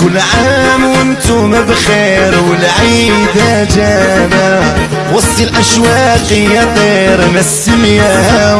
كل عام وأنتم بخير والعيد جانا وسط الأشواق يا طير نسم يا هوا